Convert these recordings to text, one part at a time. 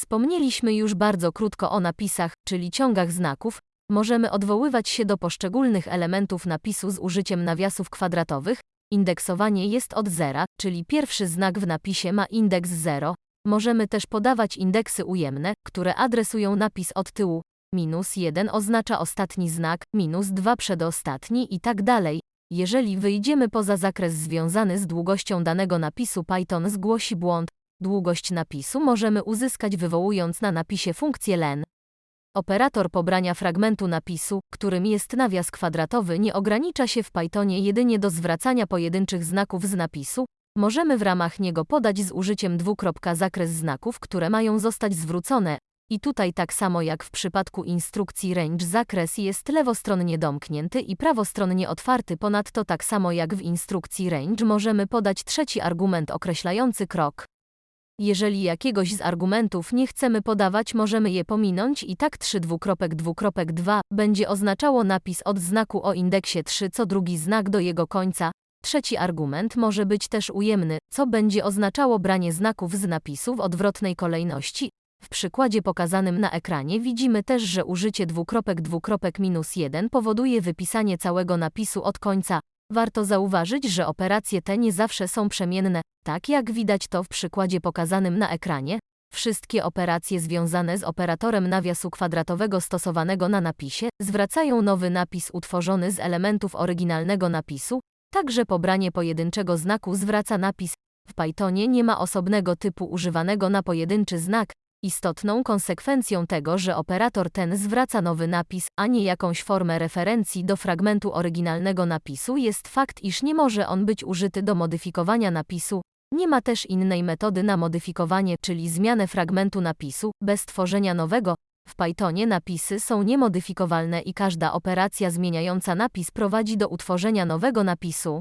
Wspomnieliśmy już bardzo krótko o napisach, czyli ciągach znaków. Możemy odwoływać się do poszczególnych elementów napisu z użyciem nawiasów kwadratowych. Indeksowanie jest od zera, czyli pierwszy znak w napisie ma indeks 0. Możemy też podawać indeksy ujemne, które adresują napis od tyłu. Minus 1 oznacza ostatni znak, minus 2 przedostatni i tak dalej. Jeżeli wyjdziemy poza zakres związany z długością danego napisu, Python zgłosi błąd. Długość napisu możemy uzyskać wywołując na napisie funkcję len. Operator pobrania fragmentu napisu, którym jest nawias kwadratowy, nie ogranicza się w Pythonie jedynie do zwracania pojedynczych znaków z napisu. Możemy w ramach niego podać z użyciem dwukropka zakres znaków, które mają zostać zwrócone. I tutaj tak samo jak w przypadku instrukcji range zakres jest lewostronnie domknięty i prawostronnie otwarty. Ponadto tak samo jak w instrukcji range możemy podać trzeci argument określający krok. Jeżeli jakiegoś z argumentów nie chcemy podawać, możemy je pominąć i tak 3 dwukropek dwukropek 2 będzie oznaczało napis od znaku o indeksie 3 co drugi znak do jego końca. Trzeci argument może być też ujemny, co będzie oznaczało branie znaków z napisu w odwrotnej kolejności. W przykładzie pokazanym na ekranie widzimy też, że użycie dwukropek dwukropek minus 1 powoduje wypisanie całego napisu od końca. Warto zauważyć, że operacje te nie zawsze są przemienne, tak jak widać to w przykładzie pokazanym na ekranie. Wszystkie operacje związane z operatorem nawiasu kwadratowego stosowanego na napisie zwracają nowy napis utworzony z elementów oryginalnego napisu, także pobranie pojedynczego znaku zwraca napis. W Pythonie nie ma osobnego typu używanego na pojedynczy znak. Istotną konsekwencją tego, że operator ten zwraca nowy napis, a nie jakąś formę referencji do fragmentu oryginalnego napisu jest fakt, iż nie może on być użyty do modyfikowania napisu. Nie ma też innej metody na modyfikowanie, czyli zmianę fragmentu napisu, bez tworzenia nowego. W Pythonie napisy są niemodyfikowalne i każda operacja zmieniająca napis prowadzi do utworzenia nowego napisu.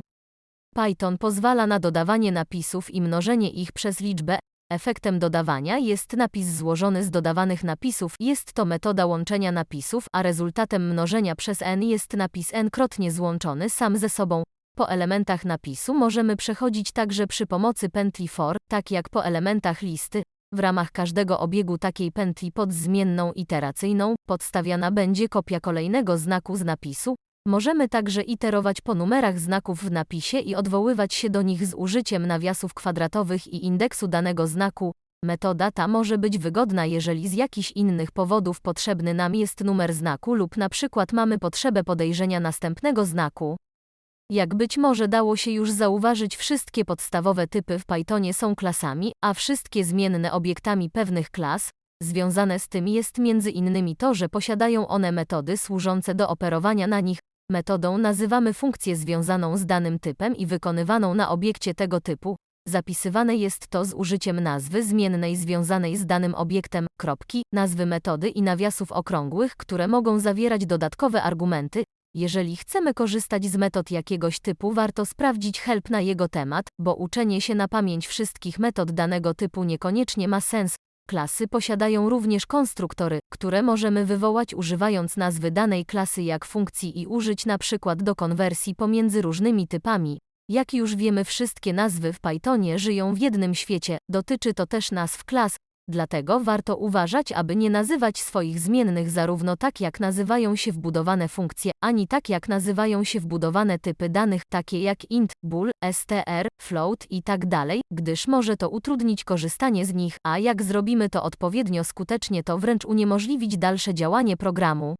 Python pozwala na dodawanie napisów i mnożenie ich przez liczbę. Efektem dodawania jest napis złożony z dodawanych napisów. Jest to metoda łączenia napisów, a rezultatem mnożenia przez n jest napis n-krotnie złączony sam ze sobą. Po elementach napisu możemy przechodzić także przy pomocy pętli for, tak jak po elementach listy. W ramach każdego obiegu takiej pętli pod zmienną iteracyjną podstawiana będzie kopia kolejnego znaku z napisu. Możemy także iterować po numerach znaków w napisie i odwoływać się do nich z użyciem nawiasów kwadratowych i indeksu danego znaku. Metoda ta może być wygodna, jeżeli z jakichś innych powodów potrzebny nam jest numer znaku lub na przykład mamy potrzebę podejrzenia następnego znaku. Jak być może dało się już zauważyć, wszystkie podstawowe typy w Pythonie są klasami, a wszystkie zmienne obiektami pewnych klas. Związane z tym jest między innymi to, że posiadają one metody służące do operowania na nich. Metodą nazywamy funkcję związaną z danym typem i wykonywaną na obiekcie tego typu. Zapisywane jest to z użyciem nazwy zmiennej związanej z danym obiektem, kropki, nazwy metody i nawiasów okrągłych, które mogą zawierać dodatkowe argumenty. Jeżeli chcemy korzystać z metod jakiegoś typu, warto sprawdzić help na jego temat, bo uczenie się na pamięć wszystkich metod danego typu niekoniecznie ma sens. Klasy posiadają również konstruktory, które możemy wywołać używając nazwy danej klasy jak funkcji i użyć na przykład do konwersji pomiędzy różnymi typami. Jak już wiemy, wszystkie nazwy w Pythonie żyją w jednym świecie, dotyczy to też nazw klas, dlatego warto uważać, aby nie nazywać swoich zmiennych zarówno tak jak nazywają się wbudowane funkcje, ani tak jak nazywają się wbudowane typy danych, takie jak int, bool, str, float i tak gdyż może to utrudnić korzystanie z nich, a jak zrobimy to odpowiednio skutecznie to wręcz uniemożliwić dalsze działanie programu.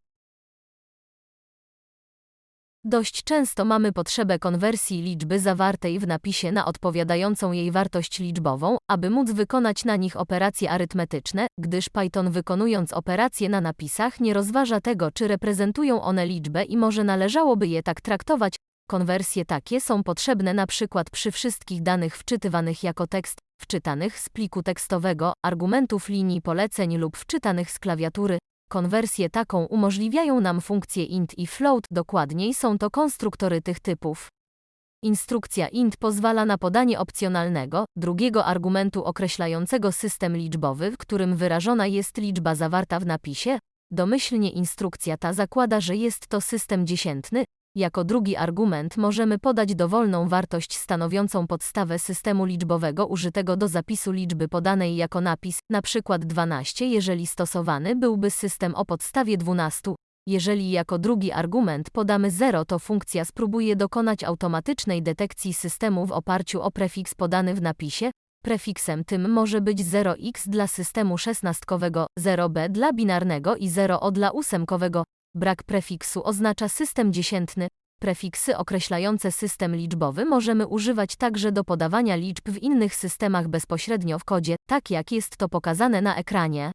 Dość często mamy potrzebę konwersji liczby zawartej w napisie na odpowiadającą jej wartość liczbową, aby móc wykonać na nich operacje arytmetyczne, gdyż Python wykonując operacje na napisach nie rozważa tego, czy reprezentują one liczbę i może należałoby je tak traktować. Konwersje takie są potrzebne na przykład przy wszystkich danych wczytywanych jako tekst, wczytanych z pliku tekstowego, argumentów linii poleceń lub wczytanych z klawiatury, Konwersję taką umożliwiają nam funkcje int i float, dokładniej są to konstruktory tych typów. Instrukcja int pozwala na podanie opcjonalnego, drugiego argumentu określającego system liczbowy, w którym wyrażona jest liczba zawarta w napisie. Domyślnie instrukcja ta zakłada, że jest to system dziesiętny. Jako drugi argument możemy podać dowolną wartość stanowiącą podstawę systemu liczbowego użytego do zapisu liczby podanej jako napis, np. 12, jeżeli stosowany byłby system o podstawie 12. Jeżeli jako drugi argument podamy 0, to funkcja spróbuje dokonać automatycznej detekcji systemu w oparciu o prefiks podany w napisie. Prefiksem tym może być 0x dla systemu szesnastkowego, 0b dla binarnego i 0o dla ósemkowego. Brak prefiksu oznacza system dziesiętny. Prefiksy określające system liczbowy możemy używać także do podawania liczb w innych systemach bezpośrednio w kodzie, tak jak jest to pokazane na ekranie.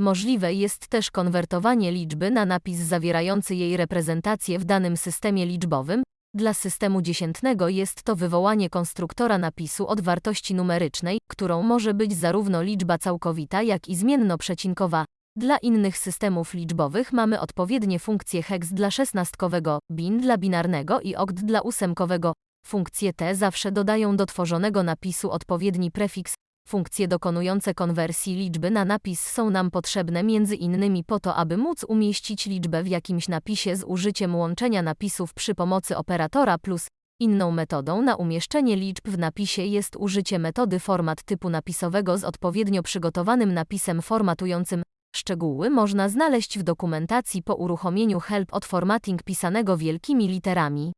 Możliwe jest też konwertowanie liczby na napis zawierający jej reprezentację w danym systemie liczbowym. Dla systemu dziesiętnego jest to wywołanie konstruktora napisu od wartości numerycznej, którą może być zarówno liczba całkowita, jak i zmienno-przecinkowa. Dla innych systemów liczbowych mamy odpowiednie funkcje hex dla szesnastkowego, bin dla binarnego i okt dla ósemkowego. Funkcje te zawsze dodają do tworzonego napisu odpowiedni prefiks. Funkcje dokonujące konwersji liczby na napis są nam potrzebne między innymi po to, aby móc umieścić liczbę w jakimś napisie z użyciem łączenia napisów przy pomocy operatora plus. Inną metodą na umieszczenie liczb w napisie jest użycie metody format typu napisowego z odpowiednio przygotowanym napisem formatującym. Szczegóły można znaleźć w dokumentacji po uruchomieniu Help od Formatting pisanego wielkimi literami.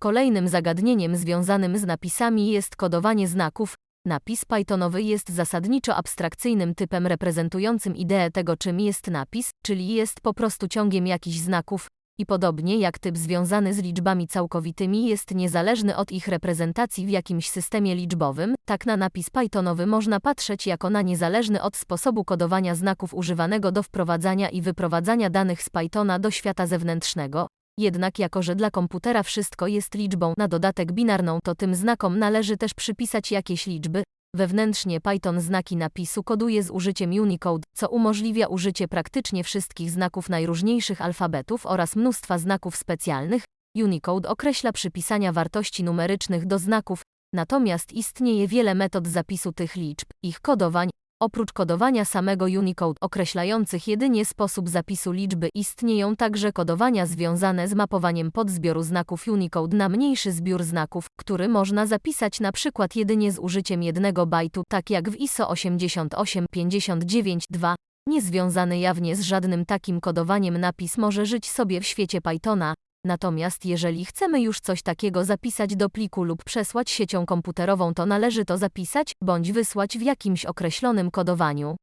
Kolejnym zagadnieniem związanym z napisami jest kodowanie znaków. Napis Pythonowy jest zasadniczo abstrakcyjnym typem reprezentującym ideę tego, czym jest napis, czyli jest po prostu ciągiem jakichś znaków, i podobnie jak typ związany z liczbami całkowitymi jest niezależny od ich reprezentacji w jakimś systemie liczbowym, tak na napis Pythonowy można patrzeć jako na niezależny od sposobu kodowania znaków używanego do wprowadzania i wyprowadzania danych z Pythona do świata zewnętrznego. Jednak jako, że dla komputera wszystko jest liczbą na dodatek binarną, to tym znakom należy też przypisać jakieś liczby, Wewnętrznie Python znaki napisu koduje z użyciem Unicode, co umożliwia użycie praktycznie wszystkich znaków najróżniejszych alfabetów oraz mnóstwa znaków specjalnych. Unicode określa przypisania wartości numerycznych do znaków, natomiast istnieje wiele metod zapisu tych liczb, ich kodowań, Oprócz kodowania samego Unicode określających jedynie sposób zapisu liczby istnieją także kodowania związane z mapowaniem podzbioru znaków Unicode na mniejszy zbiór znaków, który można zapisać na przykład jedynie z użyciem jednego bajtu, tak jak w ISO 8859-2. Niezwiązany jawnie z żadnym takim kodowaniem napis może żyć sobie w świecie Pythona, Natomiast jeżeli chcemy już coś takiego zapisać do pliku lub przesłać siecią komputerową, to należy to zapisać bądź wysłać w jakimś określonym kodowaniu.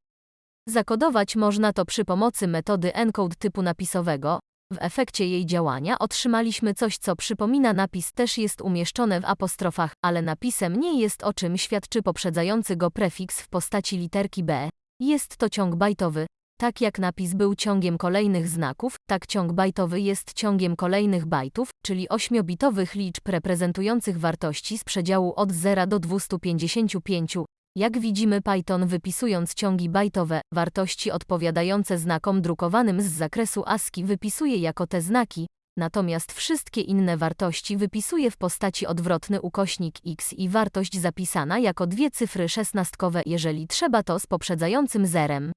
Zakodować można to przy pomocy metody encode typu napisowego. W efekcie jej działania otrzymaliśmy coś, co przypomina napis, też jest umieszczone w apostrofach, ale napisem nie jest o czym świadczy poprzedzający go prefiks w postaci literki B. Jest to ciąg bajtowy, tak jak napis był ciągiem kolejnych znaków, tak ciąg bajtowy jest ciągiem kolejnych bajtów, czyli 8-bitowych liczb reprezentujących wartości z przedziału od 0 do 255. Jak widzimy Python wypisując ciągi bajtowe, wartości odpowiadające znakom drukowanym z zakresu ASCII wypisuje jako te znaki, natomiast wszystkie inne wartości wypisuje w postaci odwrotny ukośnik x i wartość zapisana jako dwie cyfry szesnastkowe, jeżeli trzeba to z poprzedzającym zerem.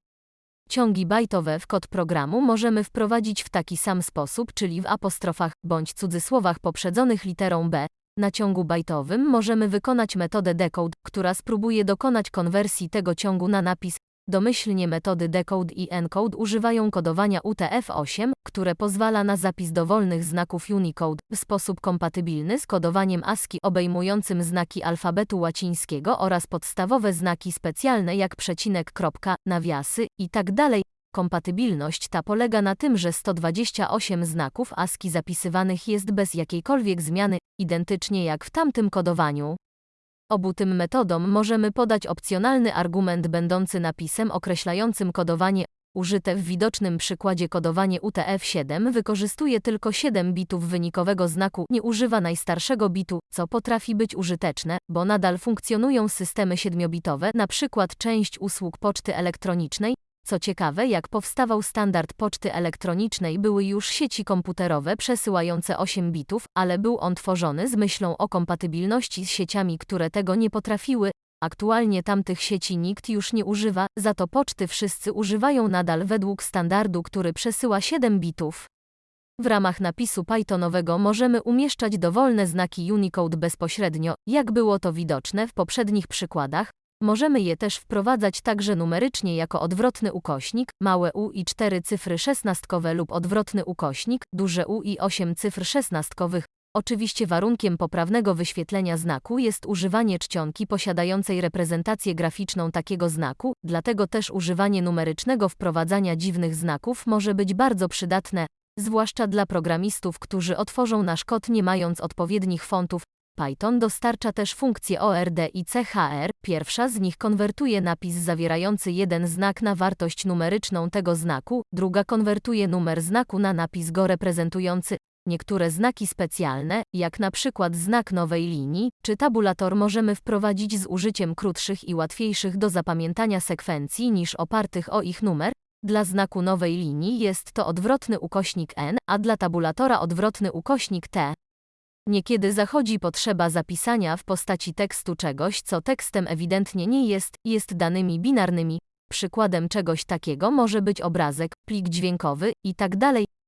Ciągi bajtowe w kod programu możemy wprowadzić w taki sam sposób, czyli w apostrofach bądź cudzysłowach poprzedzonych literą B. Na ciągu bajtowym możemy wykonać metodę decode, która spróbuje dokonać konwersji tego ciągu na napis. Domyślnie metody decode i encode używają kodowania UTF-8, które pozwala na zapis dowolnych znaków Unicode w sposób kompatybilny z kodowaniem ASCII obejmującym znaki alfabetu łacińskiego oraz podstawowe znaki specjalne jak przecinek, kropka, nawiasy itd. Tak Kompatybilność ta polega na tym, że 128 znaków ASCII zapisywanych jest bez jakiejkolwiek zmiany, identycznie jak w tamtym kodowaniu. Obu tym metodom możemy podać opcjonalny argument będący napisem określającym kodowanie. Użyte w widocznym przykładzie kodowanie UTF-7 wykorzystuje tylko 7 bitów wynikowego znaku, nie używa najstarszego bitu, co potrafi być użyteczne, bo nadal funkcjonują systemy 7-bitowe, na przykład część usług poczty elektronicznej, co ciekawe, jak powstawał standard poczty elektronicznej, były już sieci komputerowe przesyłające 8 bitów, ale był on tworzony z myślą o kompatybilności z sieciami, które tego nie potrafiły. Aktualnie tamtych sieci nikt już nie używa, za to poczty wszyscy używają nadal według standardu, który przesyła 7 bitów. W ramach napisu Pythonowego możemy umieszczać dowolne znaki Unicode bezpośrednio, jak było to widoczne w poprzednich przykładach. Możemy je też wprowadzać także numerycznie jako odwrotny ukośnik, małe u i 4 cyfry szesnastkowe lub odwrotny ukośnik, duże u i 8 cyfr szesnastkowych. Oczywiście warunkiem poprawnego wyświetlenia znaku jest używanie czcionki posiadającej reprezentację graficzną takiego znaku, dlatego też używanie numerycznego wprowadzania dziwnych znaków może być bardzo przydatne, zwłaszcza dla programistów, którzy otworzą nasz kod nie mając odpowiednich fontów. Python dostarcza też funkcje ORD i CHR. Pierwsza z nich konwertuje napis zawierający jeden znak na wartość numeryczną tego znaku, druga konwertuje numer znaku na napis go reprezentujący. Niektóre znaki specjalne, jak na przykład znak nowej linii, czy tabulator możemy wprowadzić z użyciem krótszych i łatwiejszych do zapamiętania sekwencji niż opartych o ich numer. Dla znaku nowej linii jest to odwrotny ukośnik n, a dla tabulatora odwrotny ukośnik t. Niekiedy zachodzi potrzeba zapisania w postaci tekstu czegoś, co tekstem ewidentnie nie jest, jest danymi binarnymi. Przykładem czegoś takiego może być obrazek, plik dźwiękowy i tak.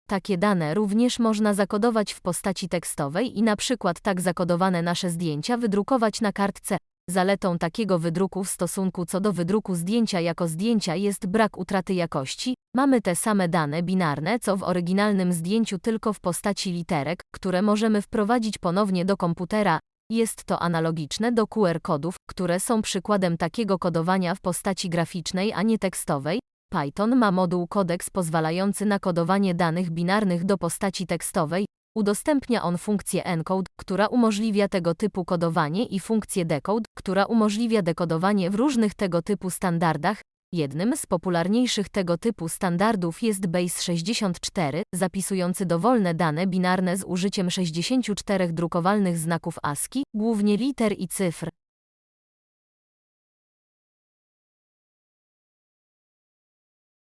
Takie dane również można zakodować w postaci tekstowej i na przykład tak zakodowane nasze zdjęcia wydrukować na kartce. Zaletą takiego wydruku w stosunku co do wydruku zdjęcia jako zdjęcia jest brak utraty jakości. Mamy te same dane binarne co w oryginalnym zdjęciu tylko w postaci literek, które możemy wprowadzić ponownie do komputera. Jest to analogiczne do QR kodów, które są przykładem takiego kodowania w postaci graficznej, a nie tekstowej. Python ma moduł kodeks pozwalający na kodowanie danych binarnych do postaci tekstowej. Udostępnia on funkcję encode, która umożliwia tego typu kodowanie i funkcję decode, która umożliwia dekodowanie w różnych tego typu standardach. Jednym z popularniejszych tego typu standardów jest Base64, zapisujący dowolne dane binarne z użyciem 64 drukowalnych znaków ASCII, głównie liter i cyfr.